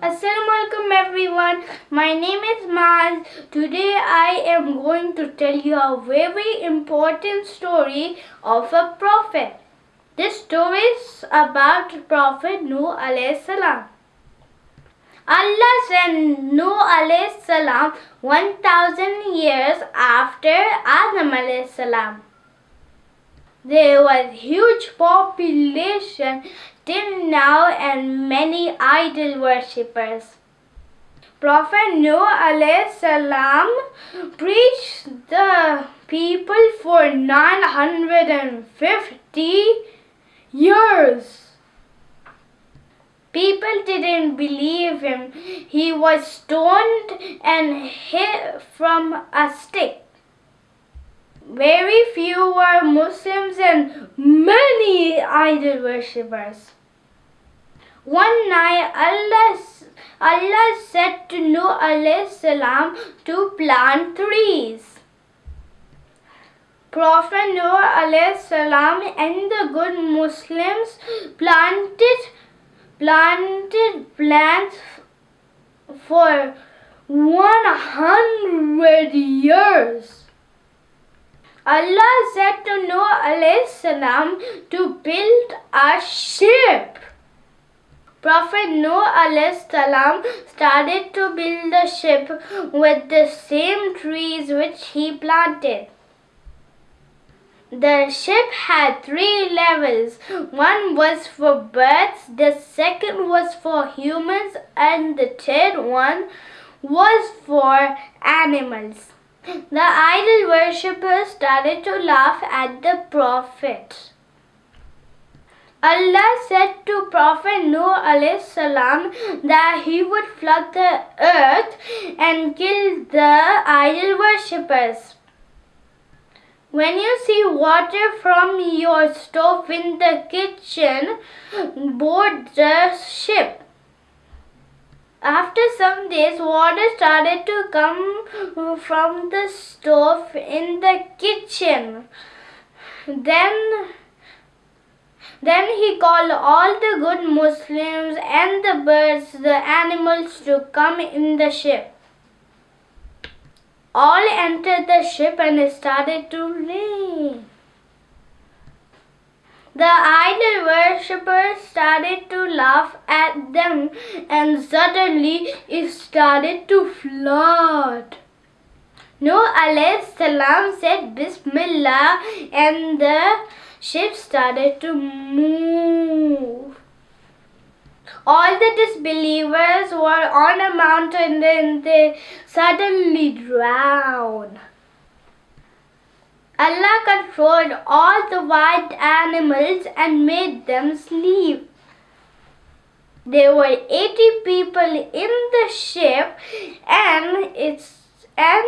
Assalamualaikum everyone. My name is Maz. Today I am going to tell you a very important story of a prophet. This story is about Prophet Nuh alayhi salam. Allah sent Nuh alayhi salam 1000 years after Adam alayhi salam. There was huge population till now and many idol worshippers. Prophet Noah salam preached the people for 950 years. People didn't believe him. He was stoned and hit from a stick. Very few were Muslims and many idol worshippers. One night Allah, Allah said to Nuh salam to plant trees. Prophet Nuh salam and the good Muslims planted planted plants for 100 years. Allah said to Noah salam to build a ship. Prophet Noah salam started to build the ship with the same trees which he planted. The ship had three levels. One was for birds, the second was for humans, and the third one was for animals. The idol worshippers started to laugh at the prophet. Allah said to Prophet Nuh salam that he would flood the earth and kill the idol worshippers. When you see water from your stove in the kitchen, board the ship. After some days, water started to come from the stove in the kitchen. Then, then he called all the good Muslims and the birds, the animals to come in the ship. All entered the ship and it started to rain. The idol worshippers started to laugh at them and suddenly it started to flood. Noah alayhi salam said Bismillah and the ship started to move. All the disbelievers were on a mountain and they suddenly drowned. Allah controlled all the wild animals and made them sleep. There were 80 people in the ship and its and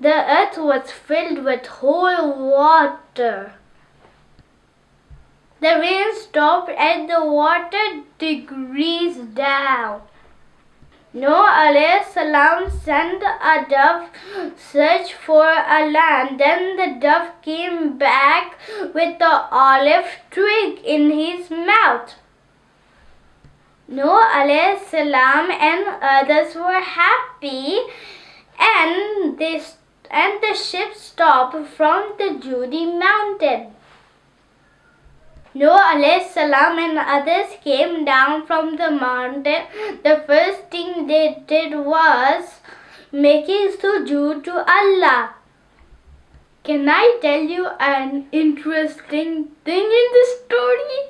the earth was filled with whole water. The rain stopped and the water decreased down. Noah salam sent a dove search for a land. Then the dove came back with the olive twig in his mouth. Noah salam and others were happy and they and the ship stopped from the Judi mountain. Noah salam and others came down from the mountain. The first thing they did was making sujood to Allah. Can I tell you an interesting thing in this story?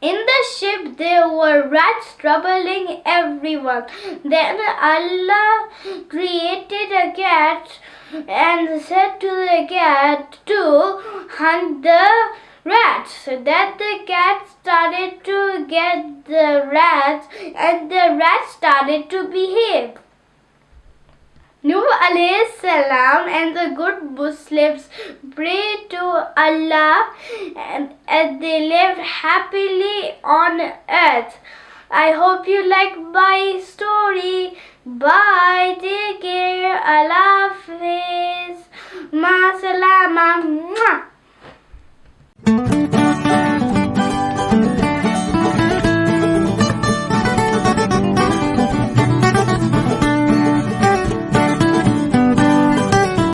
In the ship there were rats troubling everyone. Then Allah created a cat and said to the cat to hunt the rats. So that the cat started to get the rats and the rats started to behave. Nuh alayhi salam and the good Muslims prayed to Allah and, and they lived happily on earth. I hope you like my story. Bye. Take care. Allah Hafiz. Ma salama.